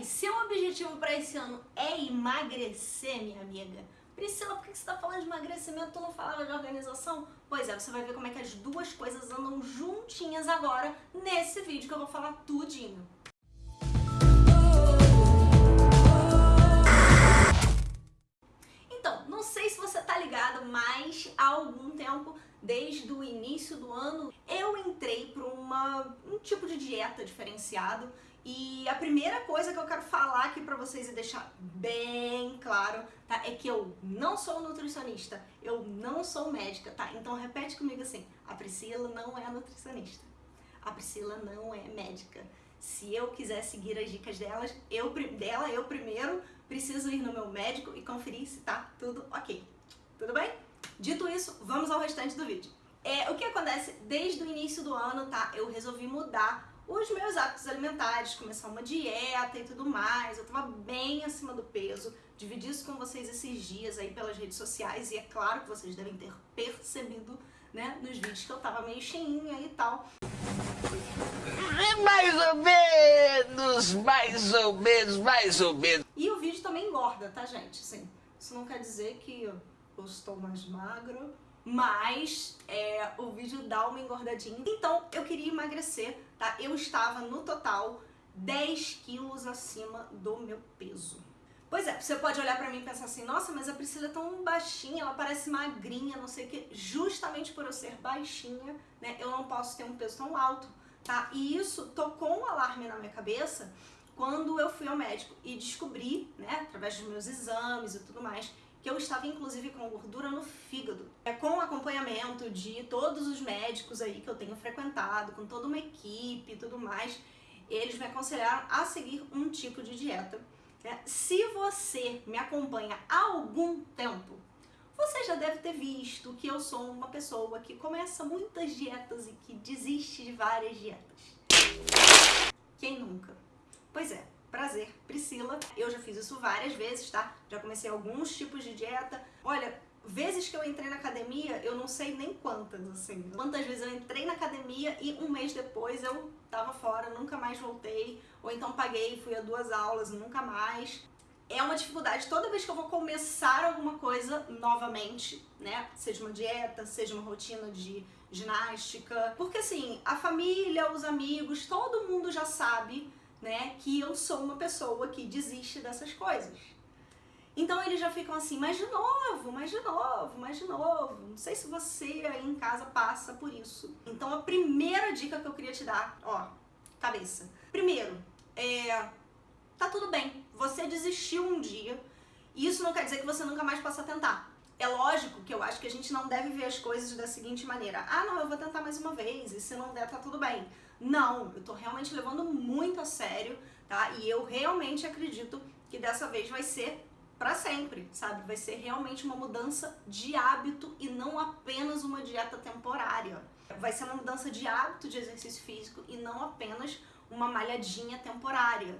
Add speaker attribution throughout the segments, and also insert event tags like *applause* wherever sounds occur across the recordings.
Speaker 1: aí, seu objetivo para esse ano é emagrecer, minha amiga? Priscila, por que você está falando de emagrecimento? Tu não falava de organização? Pois é, você vai ver como é que as duas coisas andam juntinhas agora nesse vídeo que eu vou falar tudinho. Então, não sei se você tá ligado, mas há algum tempo, desde o início do ano, eu entrei para um tipo de dieta diferenciado e a primeira coisa que eu quero falar aqui pra vocês e deixar bem claro, tá? É que eu não sou nutricionista, eu não sou médica, tá? Então repete comigo assim, a Priscila não é nutricionista, a Priscila não é médica. Se eu quiser seguir as dicas delas, eu, dela, eu primeiro preciso ir no meu médico e conferir se tá tudo ok. Tudo bem? Dito isso, vamos ao restante do vídeo. É, o que acontece desde o início do ano, tá? Eu resolvi mudar os meus hábitos alimentares, começar uma dieta e tudo mais. Eu tava bem acima do peso. Dividi isso com vocês esses dias aí pelas redes sociais e é claro que vocês devem ter percebido, né, nos vídeos que eu tava meio cheinha e tal.
Speaker 2: Mais ou menos, mais ou menos, mais ou menos.
Speaker 1: E o vídeo também engorda, tá, gente? Sim. Isso não quer dizer que eu estou mais magro mas é, o vídeo dá uma engordadinha. Então eu queria emagrecer, tá? Eu estava no total 10 quilos acima do meu peso. Pois é, você pode olhar pra mim e pensar assim, nossa, mas a Priscila é tão baixinha, ela parece magrinha, não sei o que. Justamente por eu ser baixinha, né, eu não posso ter um peso tão alto, tá? E isso tocou um alarme na minha cabeça quando eu fui ao médico e descobri, né, através dos meus exames e tudo mais, que eu estava inclusive com gordura no fígado. É com acompanhamento de todos os médicos aí que eu tenho frequentado, com toda uma equipe e tudo mais, eles me aconselharam a seguir um tipo de dieta. É, se você me acompanha há algum tempo, você já deve ter visto que eu sou uma pessoa que começa muitas dietas e que desiste de várias dietas. Quem nunca? Pois é, Prazer, Priscila. Eu já fiz isso várias vezes, tá? Já comecei alguns tipos de dieta. Olha, vezes que eu entrei na academia, eu não sei nem quantas, assim. Quantas vezes eu entrei na academia e um mês depois eu tava fora, nunca mais voltei. Ou então paguei, fui a duas aulas, nunca mais. É uma dificuldade toda vez que eu vou começar alguma coisa novamente, né? Seja uma dieta, seja uma rotina de ginástica. Porque assim, a família, os amigos, todo mundo já sabe né, que eu sou uma pessoa que desiste dessas coisas. Então eles já ficam assim, mas de novo, mas de novo, mas de novo. Não sei se você aí em casa passa por isso. Então a primeira dica que eu queria te dar, ó, cabeça. Primeiro, é, tá tudo bem, você desistiu um dia, e isso não quer dizer que você nunca mais possa tentar. É lógico que eu acho que a gente não deve ver as coisas da seguinte maneira. Ah, não, eu vou tentar mais uma vez, e se não der, tá tudo bem. Não, eu tô realmente levando muito a sério, tá? E eu realmente acredito que dessa vez vai ser para sempre, sabe? Vai ser realmente uma mudança de hábito e não apenas uma dieta temporária. Vai ser uma mudança de hábito de exercício físico e não apenas uma malhadinha temporária.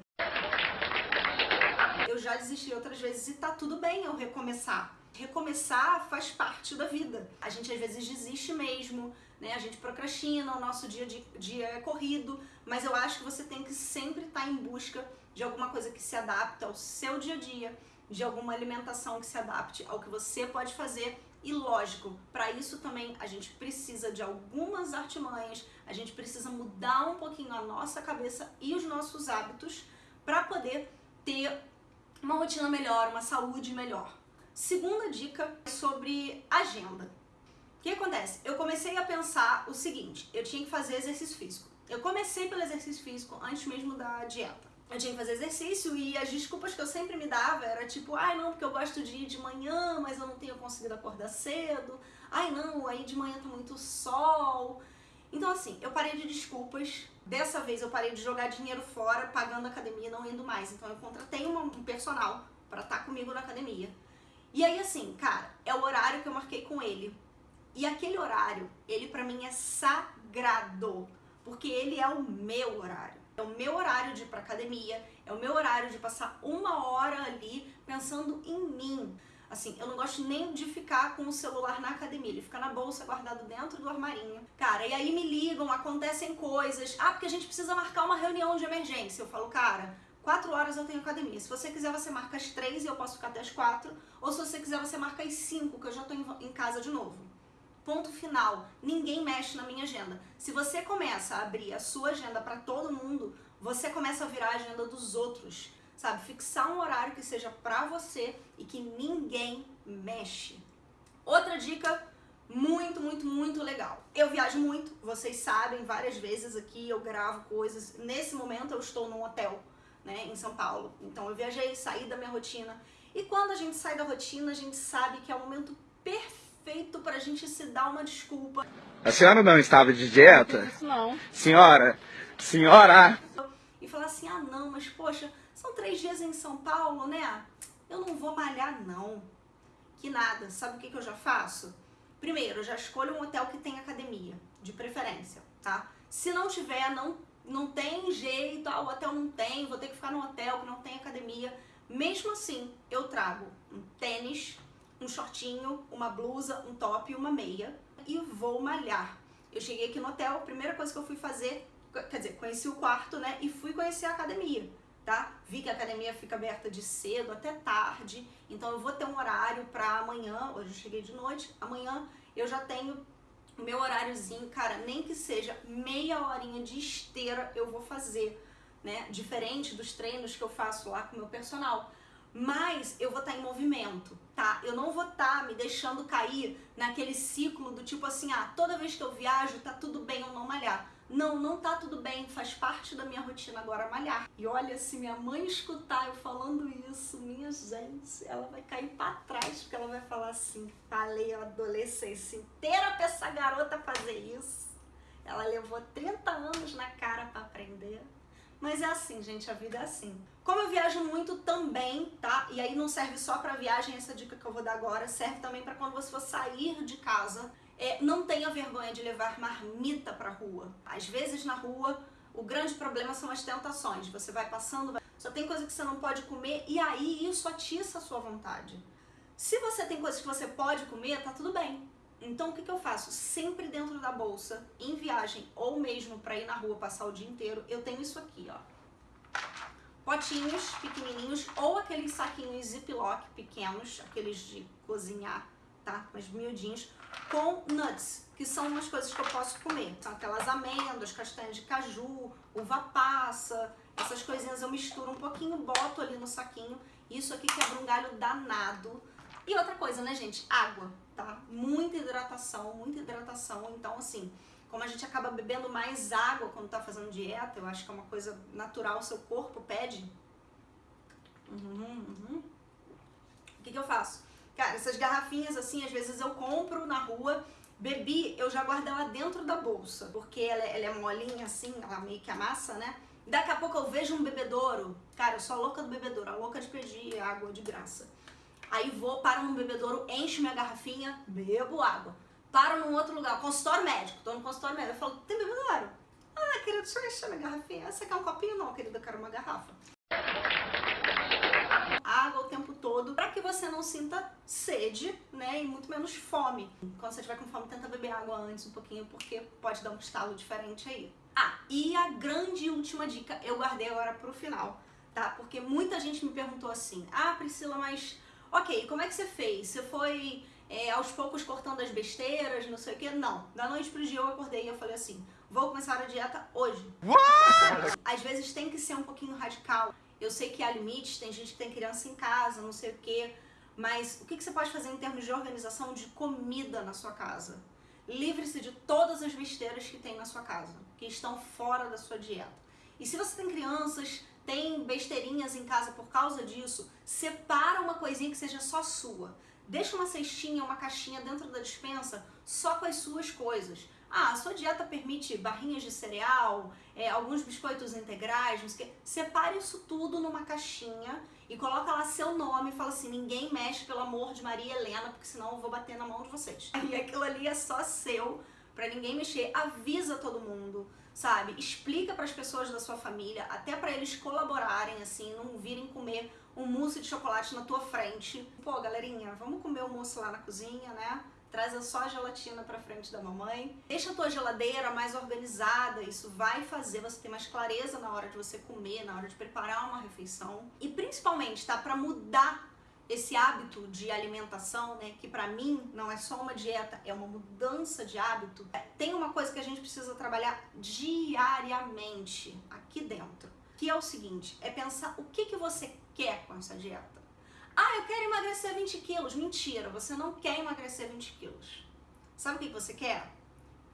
Speaker 1: Eu já desisti outras vezes e tá tudo bem eu recomeçar. Recomeçar faz parte da vida. A gente às vezes desiste mesmo, né? A gente procrastina, o nosso dia, de, dia é corrido, mas eu acho que você tem que sempre estar tá em busca de alguma coisa que se adapte ao seu dia a dia, de alguma alimentação que se adapte ao que você pode fazer e lógico, para isso também a gente precisa de algumas artimanhas, a gente precisa mudar um pouquinho a nossa cabeça e os nossos hábitos para poder ter uma rotina melhor, uma saúde melhor. Segunda dica é sobre agenda. O que acontece? Eu comecei a pensar o seguinte, eu tinha que fazer exercício físico. Eu comecei pelo exercício físico antes mesmo da dieta. Eu tinha que fazer exercício e as desculpas que eu sempre me dava era tipo, ai não, porque eu gosto de ir de manhã, mas eu não tenho conseguido acordar cedo. Ai não, aí de manhã tá muito sol. Então assim, eu parei de desculpas. Dessa vez eu parei de jogar dinheiro fora, pagando academia e não indo mais. Então eu contratei um personal para estar tá comigo na academia. E aí assim, cara, é o horário que eu marquei com ele. E aquele horário, ele para mim é sagrado, porque ele é o meu horário. É o meu horário de ir pra academia, é o meu horário de passar uma hora ali pensando em mim. Assim, eu não gosto nem de ficar com o celular na academia, ele fica na bolsa guardado dentro do armarinho. Cara, e aí me ligam, acontecem coisas. Ah, porque a gente precisa marcar uma reunião de emergência. Eu falo, cara, 4 horas eu tenho academia. Se você quiser, você marca as 3 e eu posso ficar até as 4. Ou se você quiser, você marca as 5, que eu já tô em casa de novo. Ponto final. Ninguém mexe na minha agenda. Se você começa a abrir a sua agenda para todo mundo, você começa a virar a agenda dos outros. Sabe? Fixar um horário que seja para você e que ninguém mexe. Outra dica muito, muito, muito legal. Eu viajo muito, vocês sabem, várias vezes aqui eu gravo coisas. Nesse momento eu estou num hotel, né, em São Paulo. Então eu viajei, saí da minha rotina. E quando a gente sai da rotina, a gente sabe que é o momento perfeito para a gente se dar uma desculpa.
Speaker 3: A senhora não estava de dieta?
Speaker 1: Não.
Speaker 3: Senhora, senhora!
Speaker 1: E falar assim, ah não, mas poxa, são três dias em São Paulo, né? Eu não vou malhar não. Que nada, sabe o que, que eu já faço? Primeiro, eu já escolho um hotel que tem academia, de preferência, tá? Se não tiver, não, não tem jeito, ah, o hotel não tem, vou ter que ficar no hotel que não tem academia. Mesmo assim, eu trago um tênis, um shortinho, uma blusa, um top e uma meia e vou malhar. Eu cheguei aqui no hotel, a primeira coisa que eu fui fazer, quer dizer, conheci o quarto, né, e fui conhecer a academia, tá? Vi que a academia fica aberta de cedo até tarde, então eu vou ter um horário para amanhã, hoje eu cheguei de noite, amanhã eu já tenho o meu horáriozinho, cara, nem que seja meia horinha de esteira eu vou fazer, né? Diferente dos treinos que eu faço lá com o meu personal mas eu vou estar tá em movimento, tá? Eu não vou estar tá me deixando cair naquele ciclo do tipo assim, ah, toda vez que eu viajo tá tudo bem eu não malhar. Não, não tá tudo bem, faz parte da minha rotina agora malhar. E olha, se minha mãe escutar eu falando isso, minha gente, ela vai cair pra trás, porque ela vai falar assim, falei a adolescência inteira pra essa garota fazer isso. Ela levou 30 anos na cara para aprender. Mas é assim, gente, a vida é assim. Como eu viajo muito também, tá? E aí não serve só para viagem, essa dica que eu vou dar agora, serve também para quando você for sair de casa. É, não tenha vergonha de levar marmita pra rua. Às vezes na rua, o grande problema são as tentações. Você vai passando, vai... só tem coisa que você não pode comer e aí isso atiça a sua vontade. Se você tem coisas que você pode comer, tá tudo bem. Então o que, que eu faço? Sempre dentro da bolsa, em viagem ou mesmo para ir na rua passar o dia inteiro, eu tenho isso aqui, ó. Potinhos pequenininhos ou aqueles saquinhos ziplock pequenos, aqueles de cozinhar, tá? Mas miudinhos, com nuts, que são umas coisas que eu posso comer. São aquelas amêndoas, castanhas de caju, uva passa, essas coisinhas eu misturo um pouquinho, boto ali no saquinho. Isso aqui quebra um galho danado. E outra coisa, né, gente? Água tá? Muita hidratação, muita hidratação. Então, assim, como a gente acaba bebendo mais água quando tá fazendo dieta, eu acho que é uma coisa natural, o seu corpo pede. Uhum, uhum. O que, que eu faço? Cara, essas garrafinhas assim, às vezes eu compro na rua, bebi, eu já guardo ela dentro da bolsa, porque ela, é, ela é molinha assim, ela meio que amassa, né? Daqui a pouco eu vejo um bebedouro. Cara, eu sou a louca do bebedouro, a louca de pedir água de graça. Aí vou, paro num bebedouro, encho minha garrafinha, bebo água. Paro num outro lugar, consultório médico, tô no consultório médico. Eu falo, tem bebedouro? Ah, querido, deixa eu encher minha garrafinha. Você quer um copinho? Não, querido, eu quero uma garrafa. Todo, para que você não sinta sede, né, e muito menos fome. Quando você estiver com fome, tenta beber água antes um pouquinho, porque pode dar um estalo diferente aí. Ah, e a grande última dica eu guardei agora pro final, tá? Porque muita gente me perguntou assim, ah, Priscila, mas Ok, como é que você fez? Você foi é, aos poucos cortando as besteiras, não sei o que? Não. Da noite pro dia eu acordei e eu falei assim, vou começar a dieta hoje. What? Às vezes tem que ser um pouquinho radical. Eu sei que há limites, tem gente que tem criança em casa, não sei o que. Mas o que, que você pode fazer em termos de organização de comida na sua casa? Livre-se de todas as besteiras que tem na sua casa, que estão fora da sua dieta. E se você tem crianças, tem besteirinhas em casa por causa disso, separa uma coisinha que seja só sua. Deixa uma cestinha, uma caixinha dentro da dispensa só com as suas coisas. Ah, a sua dieta permite barrinhas de cereal, é, alguns biscoitos integrais, não sei o quê. Separe isso tudo numa caixinha e coloca lá seu nome e fala assim, ninguém mexe, pelo amor de Maria Helena, porque senão eu vou bater na mão de vocês. *laughs* E aquilo ali é só seu, para ninguém mexer. Avisa todo mundo sabe? Explica para as pessoas da sua família, até para eles colaborarem, assim, não virem comer um mousse de chocolate na tua frente. Pô, galerinha, vamos comer o mousse lá na cozinha, né? Traz a só gelatina pra frente da mamãe. Deixa a tua geladeira mais organizada, isso vai fazer você ter mais clareza na hora de você comer, na hora de preparar uma refeição. E principalmente, tá? Pra mudar esse hábito de alimentação, né, que para mim não é só uma dieta, é uma mudança de hábito. Tem uma coisa que a gente precisa trabalhar diariamente aqui dentro, que é o seguinte, é pensar o que, que você quer com essa dieta. Ah, eu quero emagrecer 20 quilos. Mentira, você não quer emagrecer 20 quilos. Sabe o que você quer?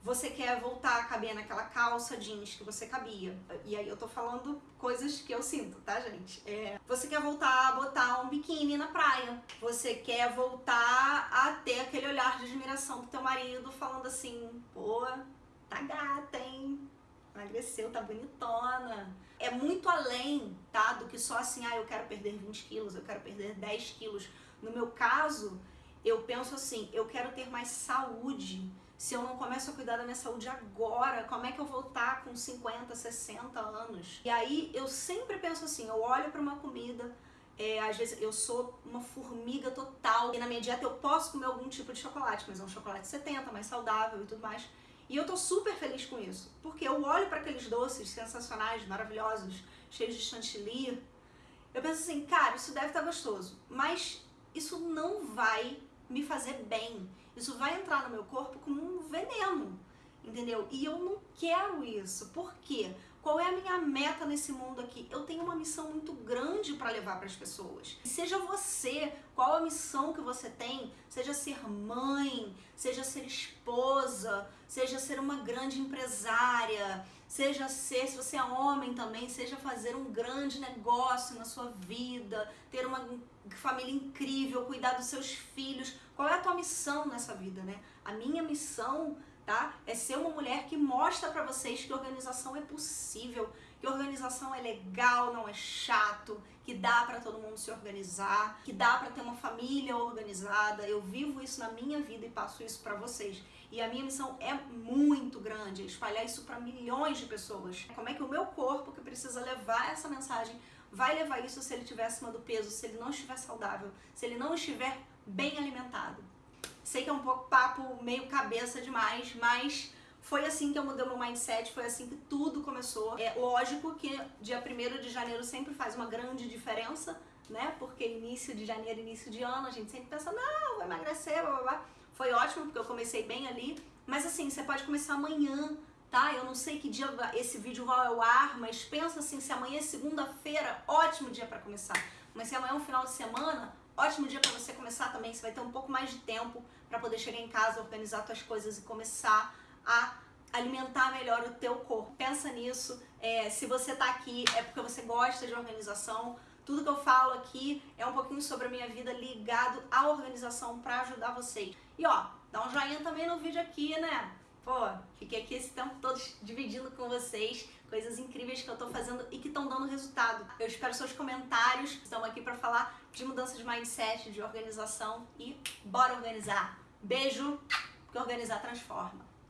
Speaker 1: Você quer voltar a caber naquela calça jeans que você cabia. E aí eu tô falando coisas que eu sinto, tá, gente? É, você quer voltar a botar um biquíni na praia. Você quer voltar a ter aquele olhar de admiração do teu marido falando assim, pô, tá gata, hein? Emagreceu, tá bonitona é muito além, tá? Do que só assim, ah, eu quero perder 20 quilos, eu quero perder 10 quilos. No meu caso, eu penso assim, eu quero ter mais saúde. Se eu não começo a cuidar da minha saúde agora, como é que eu vou estar com 50, 60 anos? E aí eu sempre penso assim, eu olho para uma comida, é, às vezes eu sou uma formiga total. E na minha dieta eu posso comer algum tipo de chocolate, mas é um chocolate 70, mais saudável e tudo mais. E eu tô super feliz com isso, porque eu olho para aqueles doces sensacionais, maravilhosos, cheios de chantilly, eu penso assim, cara, isso deve estar tá gostoso, mas isso não vai me fazer bem. Isso vai entrar no meu corpo como um veneno, entendeu? E eu não quero isso. Por quê? Qual é a minha meta nesse mundo aqui? Eu tenho uma missão muito grande para levar para as pessoas. seja você, qual a missão que você tem? Seja ser mãe, seja ser esposa, seja ser uma grande empresária, seja ser, se você é homem também, seja fazer um grande negócio na sua vida, ter uma família incrível, cuidar dos seus filhos. Qual é a tua missão nessa vida, né? A minha missão tá? É ser uma mulher que mostra para vocês que organização é possível, que organização é legal, não é chato, que dá para todo mundo se organizar, que dá para ter uma família organizada. Eu vivo isso na minha vida e passo isso para vocês. E a minha missão é muito grande, é espalhar isso para milhões de pessoas. Como é que o meu corpo, que precisa levar essa mensagem, vai levar isso se ele estiver acima do peso, se ele não estiver saudável, se ele não estiver bem alimentado? Sei que é um pouco papo meio cabeça demais, mas foi assim que eu mudei meu mindset, foi assim que tudo começou. É lógico que dia 1 de janeiro sempre faz uma grande diferença, né? Porque início de janeiro, início de ano, a gente sempre pensa, não, vou emagrecer, blá blá blá. Foi ótimo, porque eu comecei bem ali. Mas assim, você pode começar amanhã, tá? Eu não sei que dia esse vídeo vai ao ar, mas pensa assim, se amanhã é segunda-feira, ótimo dia para começar. Mas se amanhã é um final de semana, Ótimo dia para você começar também, você vai ter um pouco mais de tempo para poder chegar em casa, organizar suas coisas e começar a alimentar melhor o teu corpo. Pensa nisso, é, se você tá aqui é porque você gosta de organização, tudo que eu falo aqui é um pouquinho sobre a minha vida ligado à organização para ajudar vocês. E ó, dá um joinha também no vídeo aqui, né? Pô, fiquei aqui esse tempo todo dividindo com vocês coisas incríveis que eu tô fazendo e que estão dando resultado. Eu espero seus comentários. Estamos aqui para falar de mudança de mindset, de organização e bora organizar. Beijo, porque organizar transforma.